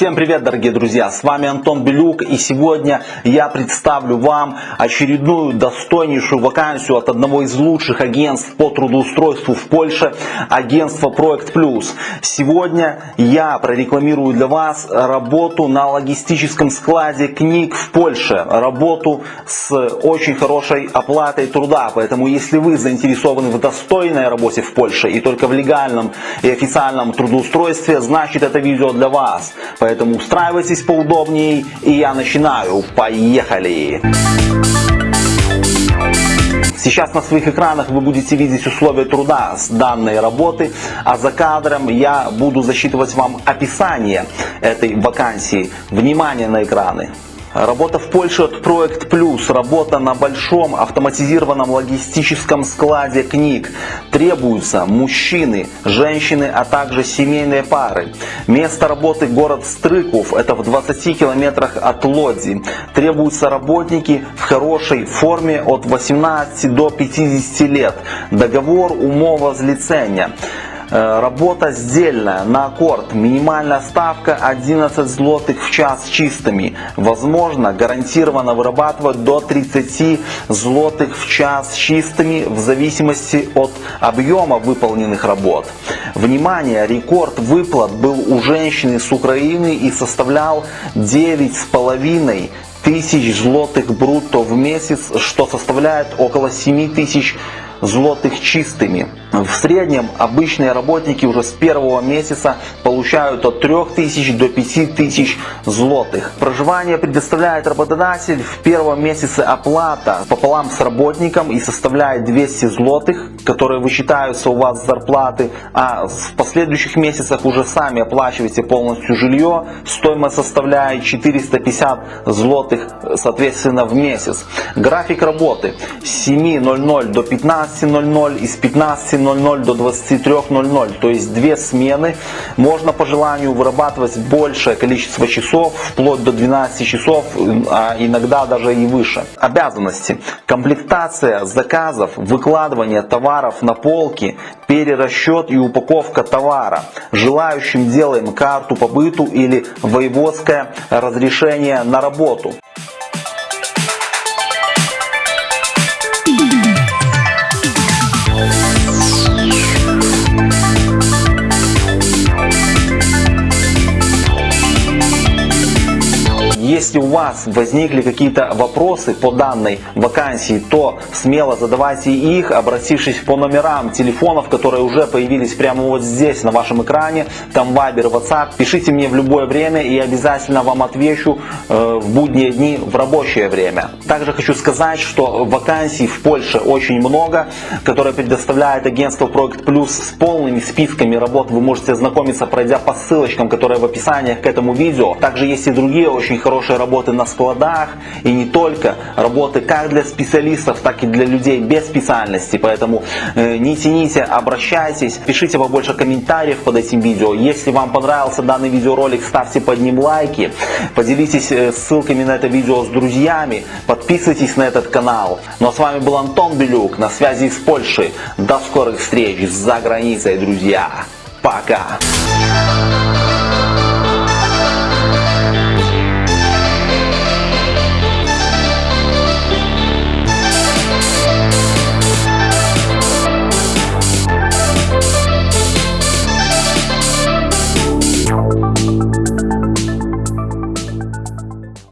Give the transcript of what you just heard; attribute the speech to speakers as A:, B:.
A: Всем привет, дорогие друзья! С вами Антон Белюк и сегодня я представлю вам очередную достойнейшую вакансию от одного из лучших агентств по трудоустройству в Польше, агентство Проект Плюс. Сегодня я прорекламирую для вас работу на логистическом складе книг в Польше, работу с очень хорошей оплатой труда, поэтому если вы заинтересованы в достойной работе в Польше и только в легальном и официальном трудоустройстве, значит это видео для вас. Поэтому устраивайтесь поудобнее и я начинаю. Поехали! Сейчас на своих экранах вы будете видеть условия труда с данной работы, а за кадром я буду засчитывать вам описание этой вакансии. Внимание на экраны! Работа в Польше от Проект Плюс, работа на большом автоматизированном логистическом складе книг. Требуются мужчины, женщины, а также семейные пары. Место работы город Стрыков, это в 20 километрах от Лодзи. Требуются работники в хорошей форме от 18 до 50 лет. Договор умова злицения. Э, работа сдельная на аккорд. Минимальная ставка 11 злотых в час чистыми. Возможно гарантированно вырабатывать до 30 злотых в час чистыми в зависимости от объема выполненных работ. Внимание, рекорд выплат был у женщины с Украины и составлял 9,5 тысяч злотых брутто в месяц, что составляет около 7 тысяч злотых чистыми. В среднем обычные работники уже с первого месяца получают от 3000 до 5000 злотых. Проживание предоставляет работодатель в первом месяце оплата пополам с работником и составляет 200 злотых, которые высчитаются у вас с зарплаты, а в последующих месяцах уже сами оплачиваете полностью жилье, стоимость составляет 450 злотых соответственно в месяц. График работы с 7.00 до 15.00 и с 15 20.00 до 23.00, то есть две смены. Можно по желанию вырабатывать большее количество часов, вплоть до 12 часов, а иногда даже и выше. Обязанности. Комплектация заказов, выкладывание товаров на полки, перерасчет и упаковка товара. Желающим делаем карту по быту или воеводское разрешение на работу. Если у вас возникли какие-то вопросы по данной вакансии, то смело задавайте их, обратившись по номерам телефонов, которые уже появились прямо вот здесь на вашем экране, там Viber, WhatsApp. Пишите мне в любое время и обязательно вам отвечу э, в будние дни в рабочее время. Также хочу сказать, что вакансий в Польше очень много, которые предоставляет агентство Проект Плюс с полными списками работ. Вы можете ознакомиться, пройдя по ссылочкам, которые в описании к этому видео. Также есть и другие очень хорошие хорошей работы на складах и не только. Работы как для специалистов, так и для людей без специальности. Поэтому э, не тяните, обращайтесь, пишите побольше комментариев под этим видео. Если вам понравился данный видеоролик, ставьте под ним лайки, поделитесь э, ссылками на это видео с друзьями, подписывайтесь на этот канал. Ну а с вами был Антон Белюк, на связи из Польши. До скорых встреч за границей, друзья. Пока!